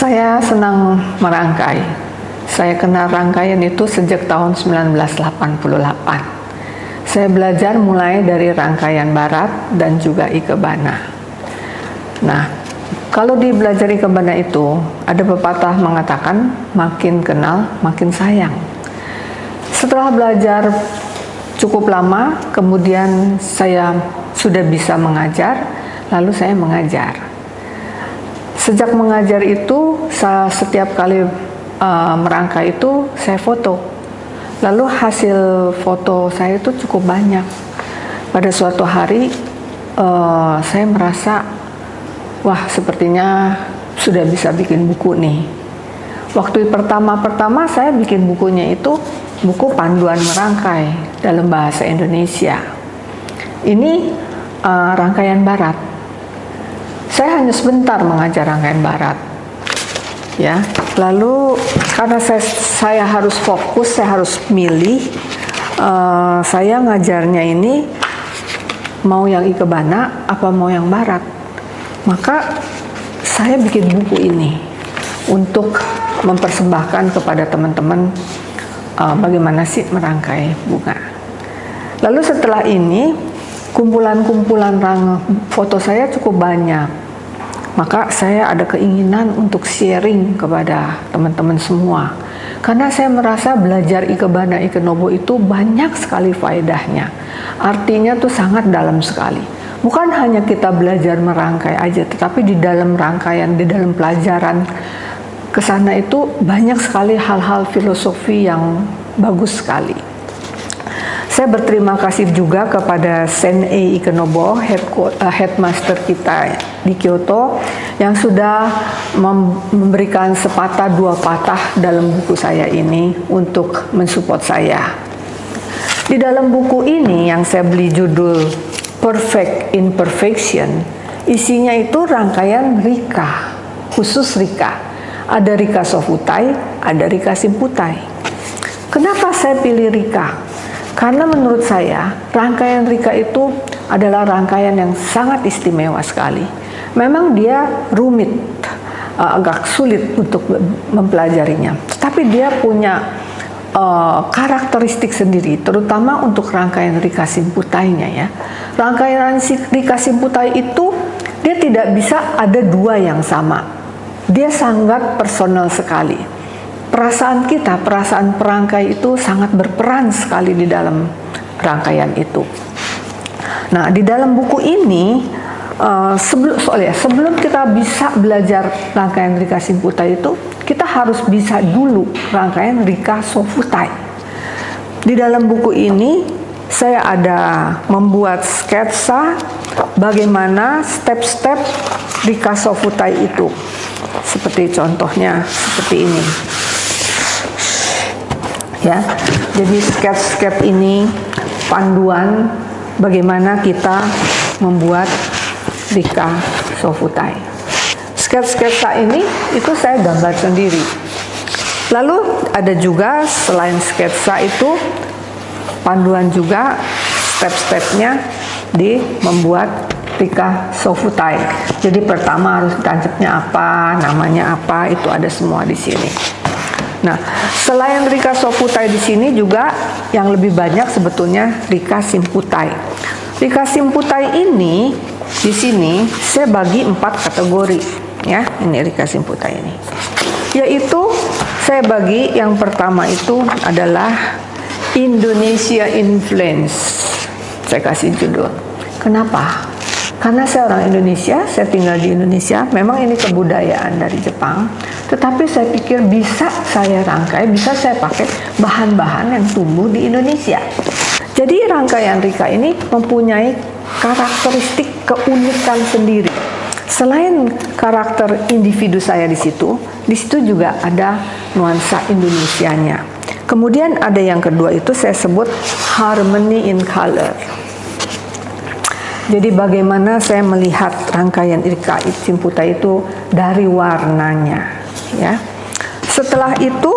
Saya senang merangkai. Saya kenal rangkaian itu sejak tahun 1988. Saya belajar mulai dari rangkaian barat dan juga ikebana. Nah, kalau di belajar ikebana itu ada pepatah mengatakan makin kenal makin sayang. Setelah belajar cukup lama, kemudian saya sudah bisa mengajar, lalu saya mengajar. Sejak mengajar itu, saya setiap kali uh, merangkai itu saya foto. Lalu hasil foto saya itu cukup banyak. Pada suatu hari uh, saya merasa, wah sepertinya sudah bisa bikin buku nih. Waktu pertama-pertama saya bikin bukunya itu buku panduan merangkai dalam bahasa Indonesia. Ini uh, rangkaian barat saya hanya sebentar mengajar rangkaian barat. Ya lalu karena saya, saya harus fokus saya harus milih uh, saya ngajarnya ini mau yang ikebana apa mau yang barat. Maka saya bikin buku ini untuk mempersembahkan kepada teman-teman uh, bagaimana sih merangkai bunga. Lalu setelah ini kumpulan-kumpulan foto saya cukup banyak. Maka saya ada keinginan untuk sharing kepada teman-teman semua. Karena saya merasa belajar ikebana ikenobo itu banyak sekali faedahnya. Artinya tuh sangat dalam sekali. Bukan hanya kita belajar merangkai aja tetapi di dalam rangkaian di dalam pelajaran ke sana itu banyak sekali hal-hal filosofi yang bagus sekali saya berterima kasih juga kepada Sen-Ei Ikenobo, uh, headmaster kita di Kyoto, yang sudah memberikan sepatah dua patah dalam buku saya ini untuk mensupport saya. Di dalam buku ini yang saya beli judul Perfect Imperfection, isinya itu rangkaian Rika, khusus Rika. Ada Rika Sofutai, ada Rika Simputai. Kenapa saya pilih Rika? Karena menurut saya, rangkaian Rika itu adalah rangkaian yang sangat istimewa sekali. Memang dia rumit, uh, agak sulit untuk mempelajarinya. Tapi dia punya uh, karakteristik sendiri, terutama untuk rangkaian Rika Simputainya ya. Rangkaian Rika Simputai itu dia tidak bisa ada dua yang sama. Dia sangat personal sekali perasaan kita, perasaan perangkai itu sangat berperan sekali di dalam rangkaian itu. Nah, di dalam buku ini uh, sebelum soalnya sebelum kita bisa belajar rangkaian Rika Simputai itu, kita harus bisa dulu rangkaian Rika Sofutai. Di dalam buku ini saya ada membuat sketsa bagaimana step-step Rika Sofutai itu. Seperti contohnya seperti ini ya. Jadi sketch-sketch ini panduan bagaimana kita membuat Rika Sofutai. Sketch-sketsa ini itu saya gambar sendiri. Lalu ada juga selain sketsa itu panduan juga step-stepnya di membuat Rika Sofutai. Jadi pertama harus tancapnya apa, namanya apa, itu ada semua di sini. Nah, selain Rika Soputai di sini juga yang lebih banyak sebetulnya Rika Simputai. Rika Simputai ini di sini saya bagi empat kategori ya. Ini Rika Simputai ini. Yaitu saya bagi yang pertama itu adalah Indonesia Influence. Saya kasih judul. Kenapa? Karena saya orang Indonesia, saya tinggal di Indonesia, memang ini kebudayaan dari Jepang, tetapi saya pikir bisa saya rangkai, bisa saya pakai bahan-bahan yang tumbuh di Indonesia. Jadi rangkaian Rika ini mempunyai karakteristik keunikan sendiri. Selain karakter individu saya di situ, di situ juga ada nuansa Indonesianya. Kemudian ada yang kedua itu saya sebut harmony in color. Jadi bagaimana saya melihat rangkaian Irka Simputa itu dari warnanya, ya. Setelah itu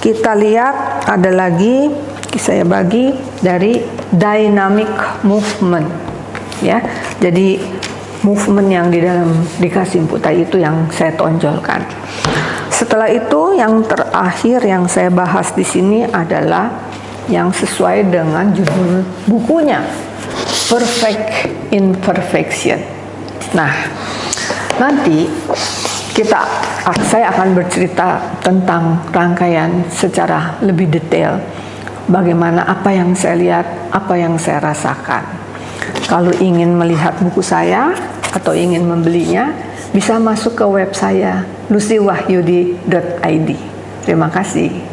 kita lihat ada lagi saya bagi dari dynamic movement, ya. Jadi movement yang di dalam dikasih putai itu yang saya tonjolkan. Setelah itu yang terakhir yang saya bahas di sini adalah yang sesuai dengan judul bukunya Perfect Imperfection. Nah, nanti kita saya akan bercerita tentang rangkaian secara lebih detail bagaimana apa yang saya lihat, apa yang saya rasakan. Kalau ingin melihat buku saya atau ingin membelinya, bisa masuk ke web saya lucywahyudi.id. Terima kasih.